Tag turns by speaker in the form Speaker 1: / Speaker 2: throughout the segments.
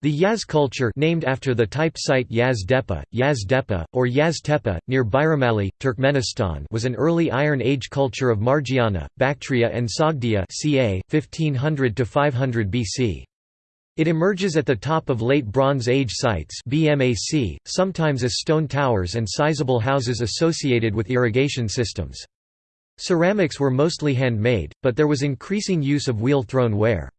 Speaker 1: The Yaz culture named after the type site Yaz Depa, Yaz Depa, or Yaz Tepe, near Bayramali, Turkmenistan was an early Iron Age culture of Margiana, Bactria and Sogdia ca. 1500–500 BC. It emerges at the top of Late Bronze Age sites BMAC, sometimes as stone towers and sizable houses associated with irrigation systems. Ceramics were mostly handmade, but there was increasing use of wheel-thrown ware.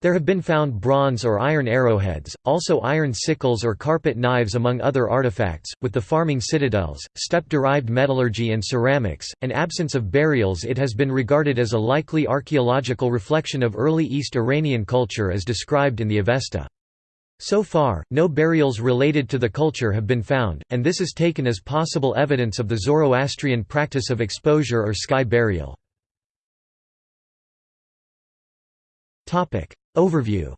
Speaker 1: There have been found bronze or iron arrowheads, also iron sickles or carpet knives among other artifacts. With the farming citadels, steppe-derived metallurgy and ceramics, and absence of burials it has been regarded as a likely archaeological reflection of early East Iranian culture as described in the Avesta. So far, no burials related to the culture have been found, and this is taken as possible evidence of the Zoroastrian practice of exposure or sky burial. Overview.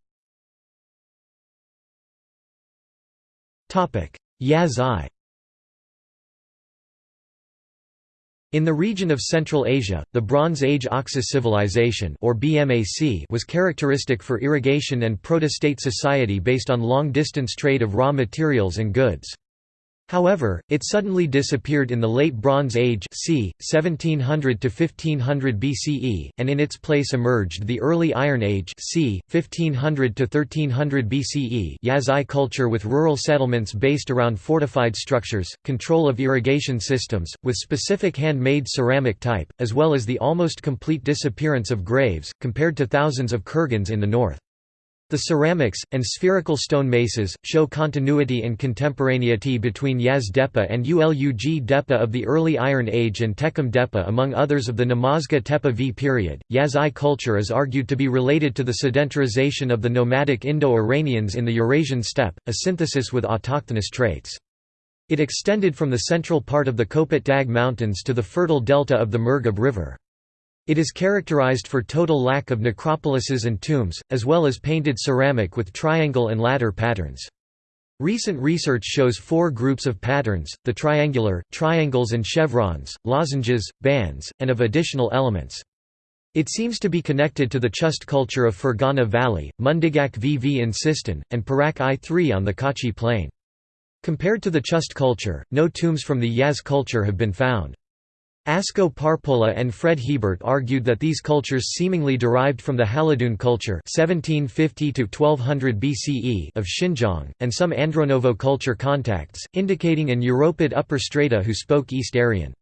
Speaker 1: Yaz-I In the region of Central Asia, the Bronze Age Oxus civilization or BMAC was characteristic for irrigation and proto-state society based on long-distance trade of raw materials and goods. However, it suddenly disappeared in the Late Bronze Age c. 1700 to 1500 BCE, and in its place emerged the Early Iron Age c. 1500 to 1300 BCE Yaz-I culture with rural settlements based around fortified structures, control of irrigation systems, with specific handmade ceramic type, as well as the almost complete disappearance of graves, compared to thousands of kurgans in the north. The ceramics, and spherical stone maces, show continuity and contemporaneity between Yaz Depa and Ulug Depa of the early Iron Age and Tekum Depa among others of the Namazga Tepe V period. Yaz-I culture is argued to be related to the sedentarization of the nomadic Indo-Iranians in the Eurasian steppe, a synthesis with autochthonous traits. It extended from the central part of the Kopet Dag Mountains to the fertile delta of the Murghab River. It is characterized for total lack of necropolises and tombs, as well as painted ceramic with triangle and ladder patterns. Recent research shows four groups of patterns, the triangular, triangles and chevrons, lozenges, bands, and of additional elements. It seems to be connected to the Chust culture of Fergana Valley, Mundigak VV in Sistan, and Pirak I3 on the Kachi Plain. Compared to the Chust culture, no tombs from the Yaz culture have been found. Asko Parpola and Fred Hiebert argued that these cultures seemingly derived from the Halidoun culture 1750 BCE of Xinjiang, and some Andronovo culture contacts, indicating an Europid upper strata who spoke East Aryan.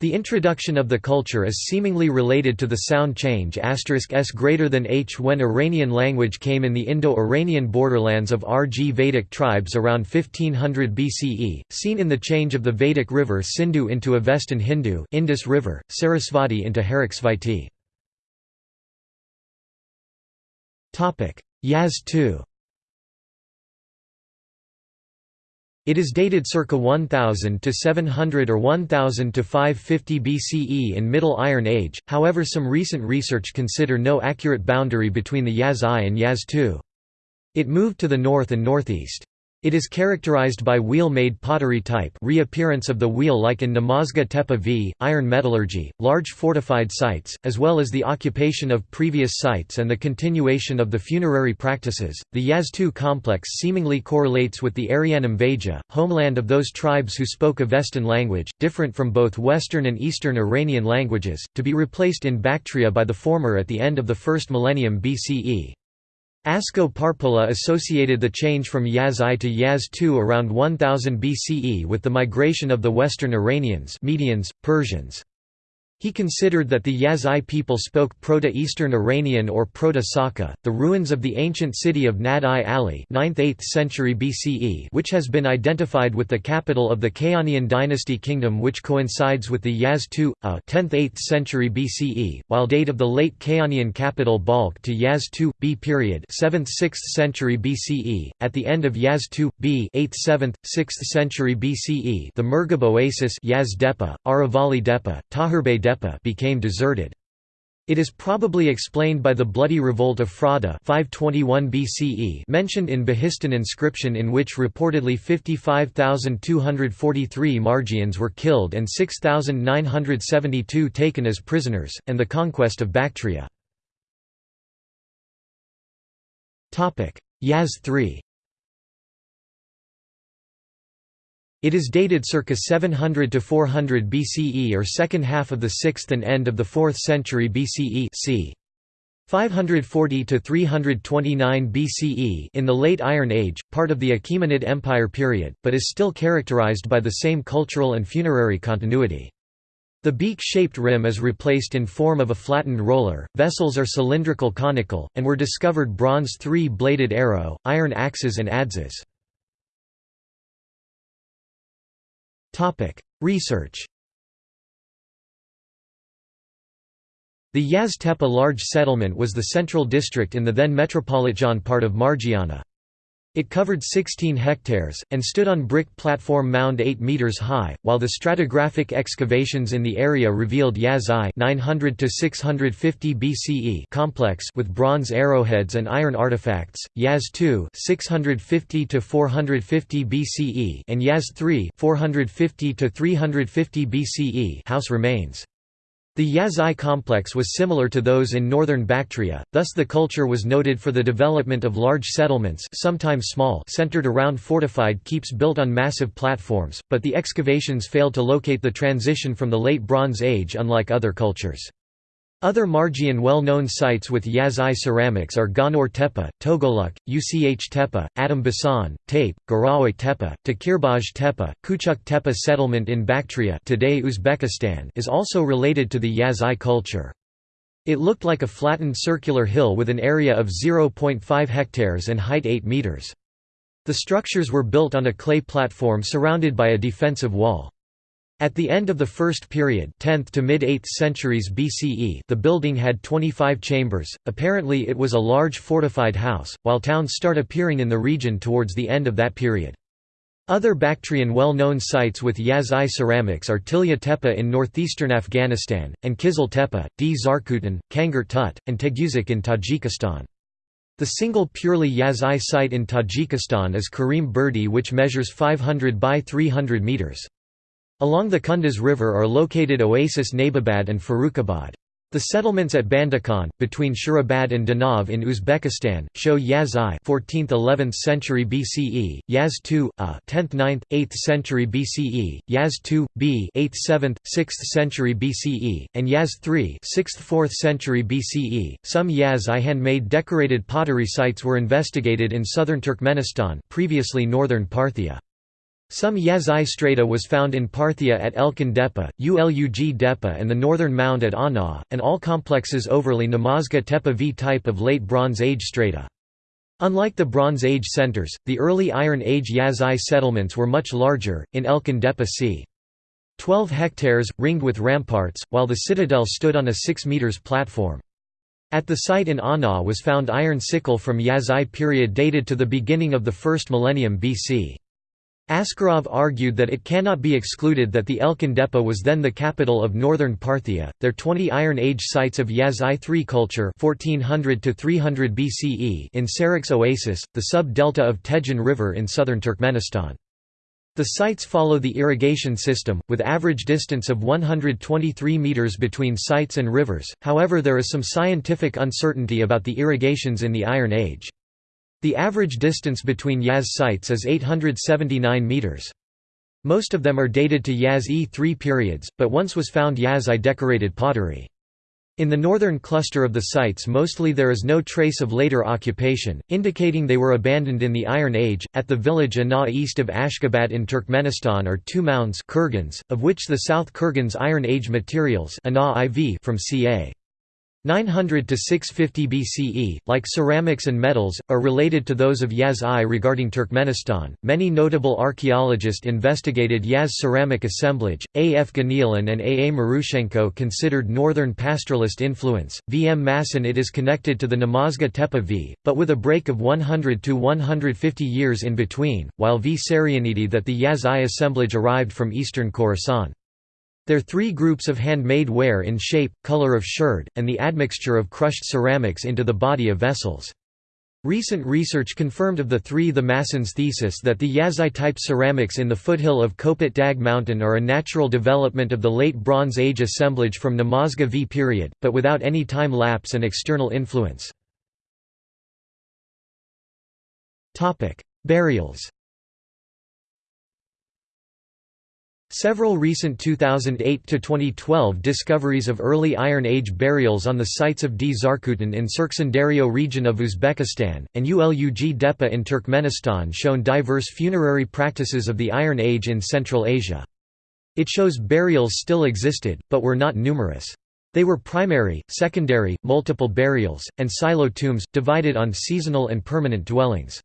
Speaker 1: The introduction of the culture is seemingly related to the sound change s greater than h when Iranian language came in the Indo-Iranian borderlands of Rig Vedic tribes around 1500 BCE, seen in the change of the Vedic river Sindhu into Avestan Hindu Indus River, Sarasvati into Haraksvaiti. Yaz II It is dated circa 1000 to 700 or 1000 to 550 BCE in Middle Iron Age, however some recent research consider no accurate boundary between the Yaz I and Yaz II. It moved to the north and northeast. It is characterized by wheel-made pottery type reappearance of the wheel like in Namazgah Tepe V, iron metallurgy, large fortified sites, as well as the occupation of previous sites and the continuation of the funerary practices. The Yaz-II complex seemingly correlates with the Airyanem Vaejah, homeland of those tribes who spoke Avestan language, different from both Western and Eastern Iranian languages, to be replaced in Bactria by the former at the end of the first millennium BCE. Asko Parpola associated the change from Yaz-I to Yaz-II around 1000 BCE with the migration of the Western Iranians Medians, Persians. He considered that the Yaz-I people spoke Proto-Eastern Iranian or Proto-Saka. The ruins of the ancient city of Nad-i Ali, 9th-8th century BCE, which has been identified with the capital of the Kayanian dynasty kingdom, which coincides with the Yaz II, a 10th-8th century BCE, while date of the late Kayanian capital Balkh to Yaz II, B period, 7th-6th century BCE. At the end of Yaz II, B 8th-7th, 6th century BCE, the Murghab oasis Yaz Depa, Aravali Depa, Tahirbey Depa became deserted. It is probably explained by the bloody revolt of Frada 521 BCE mentioned in Behistun inscription in which reportedly 55,243 Margians were killed and 6,972 taken as prisoners, and the conquest of Bactria. Yaz 3 It is dated circa 700 to 400 BCE or second half of the 6th and end of the 4th century BCE c. 540 to 329 BCE in the late Iron Age, part of the Achaemenid Empire period, but is still characterized by the same cultural and funerary continuity. The beak-shaped rim is replaced in form of a flattened roller, vessels are cylindrical conical, and were discovered bronze three-bladed arrow, iron axes and adzes. Research The Yaz large settlement was the central district in the then metropolitan part of Margiana. It covered 16 hectares, and stood on brick platform mound 8 metres high, while the stratigraphic excavations in the area revealed Yaz I 900 BCE complex with bronze arrowheads and iron artifacts, Yaz II 650 450 BCE and Yaz III 450 350 BCE house remains. The Yazai complex was similar to those in northern Bactria, thus the culture was noted for the development of large settlements sometimes small centered around fortified keeps built on massive platforms, but the excavations failed to locate the transition from the Late Bronze Age unlike other cultures. Other Margian well-known sites with Yazai ceramics are Gonur Tepe, Togoluk, Uch Tepe, Adam Basan, Tape, Garawe Tepe, Takirbaj Tepe, Kuchuk Tepe settlement in Bactria today Uzbekistan is also related to the Yazai culture. It looked like a flattened circular hill with an area of 0.5 hectares and height 8 meters. The structures were built on a clay platform surrounded by a defensive wall. At the end of the first period 10th to mid-8th centuries BCE the building had 25 chambers, apparently it was a large fortified house, while towns start appearing in the region towards the end of that period. Other Bactrian well-known sites with Yazai ceramics are Tilya Tepe in northeastern Afghanistan, and Kizil Tepe, D. Zarkutan, Kangar Tut, and Teguzik in Tajikistan. The single purely Yazai site in Tajikistan is Karim Burdi which measures 500 by 300 metres. Along the Kunduz River are located Oasis Nababad and Farrukhabad. The settlements at Bandakhan, between Shurabad and Danav in Uzbekistan, show Yaz I 14th–11th uh, century BCE, Yaz II, A 10th–9th, 8th century BCE, Yaz II, B 8th–7th, 6th century BCE, and Yaz III 6th–4th century BCE. Some Yaz I handmade decorated pottery sites were investigated in southern Turkmenistan, previously northern Parthia. Some Yazai strata was found in Parthia at Elkin Depa, Ulug Depa and the northern mound at Ana, and all complexes overly Namazga Tepa V type of late Bronze Age strata. Unlike the Bronze Age centers, the early Iron Age Yazai settlements were much larger, in Elkin Depa c. 12 hectares, ringed with ramparts, while the citadel stood on a 6 metres platform. At the site in Ana was found iron sickle from Yazai period dated to the beginning of the first millennium BC. Askarov argued that it cannot be excluded that the Elkin Depa was then the capital of northern Parthia. Their 20 Iron Age sites of Yaz I-III culture 1400 to 300 BCE in Sarix Oasis, the sub-delta of Tejen River in southern Turkmenistan. The sites follow the irrigation system, with average distance of 123 meters between sites and rivers, however there is some scientific uncertainty about the irrigations in the Iron Age. The average distance between Yaz sites is 879 metres. Most of them are dated to Yaz E3 periods, but once was found Yaz I decorated pottery. In the northern cluster of the sites mostly there is no trace of later occupation, indicating they were abandoned in the Iron Age. At the village Ana east of Ashgabat in Turkmenistan are two mounds kurgans, of which the South Kurgans Iron Age materials IV from ca. 900 to 650 BCE, like ceramics and metals, are related to those of Yaz I regarding Turkmenistan. Many notable archaeologists investigated Yaz ceramic assemblage. A. F. Ganilan and A. A. Marushenko considered northern pastoralist influence. V. M. Masson it is connected to the Namazga Tepe V, but with a break of 100 to 150 years in between, while V. Sarianidi that the Yaz I assemblage arrived from eastern Khorasan. Their three groups of handmade ware in shape, color of sherd, and the admixture of crushed ceramics into the body of vessels. Recent research confirmed of the three the Masson's thesis that the Yazai-type ceramics in the foothill of Kopet Dag mountain are a natural development of the Late Bronze Age assemblage from Namazga V period, but without any time lapse and external influence. Burials Several recent 2008–2012 discoveries of early Iron Age burials on the sites of D. Zarkutin in Surkhandarya region of Uzbekistan, and Ulug Depa in Turkmenistan shown diverse funerary practices of the Iron Age in Central Asia. It shows burials still existed, but were not numerous. They were primary, secondary, multiple burials, and silo tombs, divided on seasonal and permanent dwellings.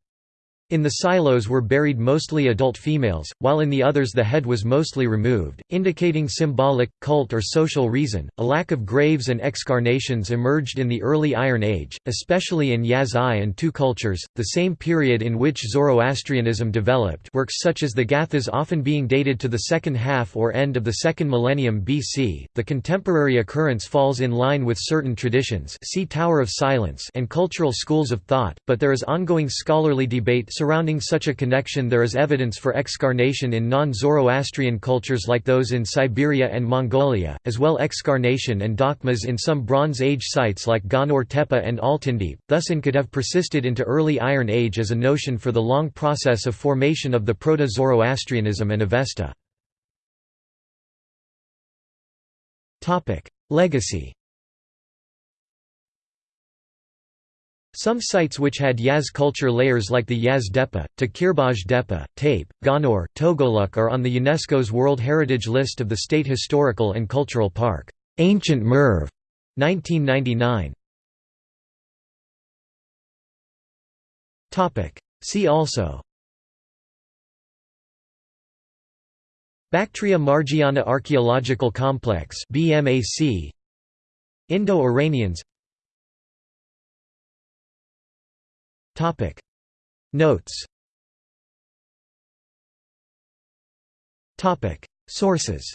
Speaker 1: In the silos were buried mostly adult females, while in the others the head was mostly removed, indicating symbolic, cult or social reason. A lack of graves and excarnations emerged in the early Iron Age, especially in Yazai and Tu cultures, the same period in which Zoroastrianism developed. Works such as the Gathas often being dated to the second half or end of the second millennium BC. The contemporary occurrence falls in line with certain traditions, see Tower of Silence, and cultural schools of thought, but there is ongoing scholarly debate Surrounding such a connection there is evidence for excarnation in non-Zoroastrian cultures like those in Siberia and Mongolia, as well excarnation and dakhmas in some Bronze Age sites like Gonur Tepe and Altyndepe, thus in could have persisted into early Iron Age as a notion for the long process of formation of the Proto-Zoroastrianism and Avesta. Legacy Some sites which had Yaz culture layers like the Yaz Depa, Takirbaj Depa, Tape, Gonur, Togoluk are on the UNESCO's World Heritage List of the State Historical and Cultural Park. Ancient Merv, 1999. See also Bactria Margiana Archaeological Complex BMAC Indo-Iranians Notes. Topic. Sources